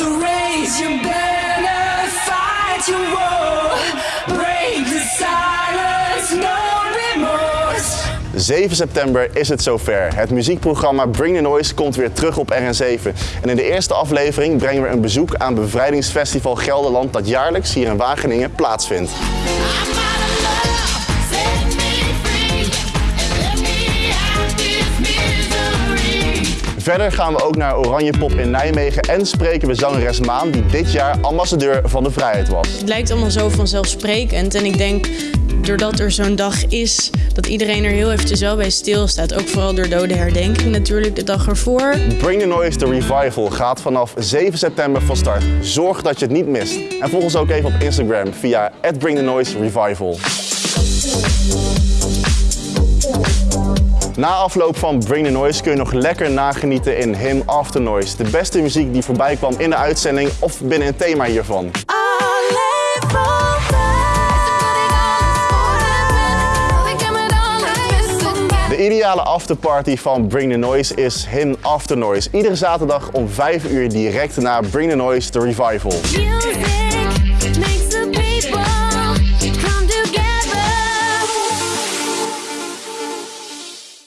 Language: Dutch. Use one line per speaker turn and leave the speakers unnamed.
Raise your banner, fight your war, break the silence, no remorse.
7 september is het zover. Het muziekprogramma Bring the Noise komt weer terug op RN7. En in de eerste aflevering brengen we een bezoek aan Bevrijdingsfestival Gelderland dat jaarlijks hier in Wageningen plaatsvindt. Verder gaan we ook naar Oranje Pop in Nijmegen en spreken we zangeres Maan die dit jaar ambassadeur van de vrijheid was.
Het lijkt allemaal zo vanzelfsprekend. En ik denk, doordat er zo'n dag is, dat iedereen er heel eventjes wel bij stilstaat. Ook vooral door dode herdenking natuurlijk de dag ervoor.
Bring the Noise, The Revival gaat vanaf 7 september van start. Zorg dat je het niet mist. En volg ons ook even op Instagram via @bringthenoiserevival. Na afloop van Bring the Noise kun je nog lekker nagenieten in Him After Noise. De beste muziek die voorbij kwam in de uitzending of binnen een thema hiervan. De ideale afterparty van Bring the Noise is Him After Noise. Iedere zaterdag om 5 uur direct na Bring the Noise, The Revival.
Music